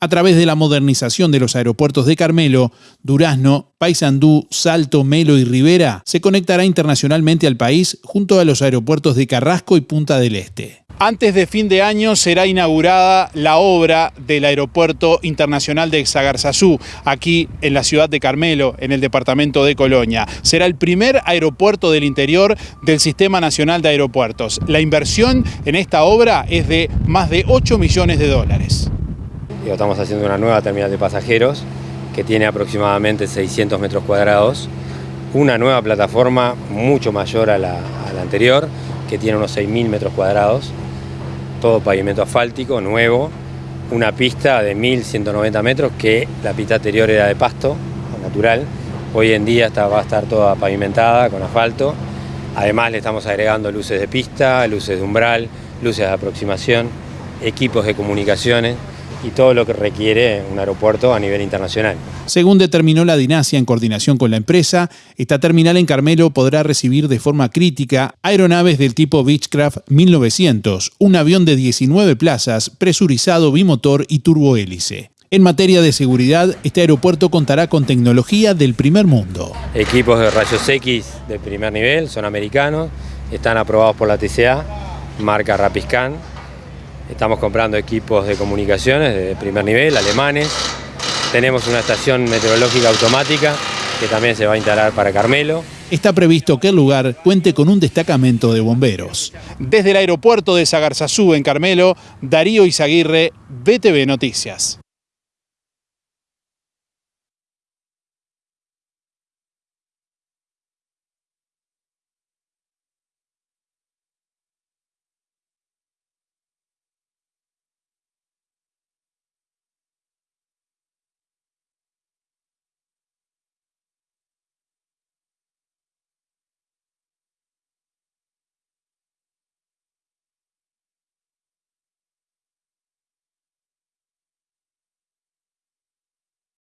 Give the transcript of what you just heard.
A través de la modernización de los aeropuertos de Carmelo, Durazno, Paysandú, Salto, Melo y Rivera, se conectará internacionalmente al país junto a los aeropuertos de Carrasco y Punta del Este. Antes de fin de año será inaugurada la obra del Aeropuerto Internacional de Exagarzazú, aquí en la ciudad de Carmelo, en el departamento de Colonia. Será el primer aeropuerto del interior del Sistema Nacional de Aeropuertos. La inversión en esta obra es de más de 8 millones de dólares. Estamos haciendo una nueva terminal de pasajeros que tiene aproximadamente 600 metros cuadrados, una nueva plataforma mucho mayor a la, anterior, que tiene unos 6.000 metros cuadrados, todo pavimento asfáltico, nuevo, una pista de 1.190 metros que la pista anterior era de pasto natural, hoy en día está, va a estar toda pavimentada con asfalto, además le estamos agregando luces de pista, luces de umbral, luces de aproximación, equipos de comunicaciones, y todo lo que requiere un aeropuerto a nivel internacional. Según determinó la Dinasia en coordinación con la empresa, esta terminal en Carmelo podrá recibir de forma crítica aeronaves del tipo Beechcraft 1900, un avión de 19 plazas, presurizado bimotor y turbohélice. En materia de seguridad, este aeropuerto contará con tecnología del primer mundo. Equipos de rayos X de primer nivel, son americanos, están aprobados por la TCA, marca Rapiscan, Estamos comprando equipos de comunicaciones de primer nivel, alemanes. Tenemos una estación meteorológica automática que también se va a instalar para Carmelo. Está previsto que el lugar cuente con un destacamento de bomberos. Desde el aeropuerto de Sagarzazú en Carmelo, Darío Izaguirre, BTV Noticias.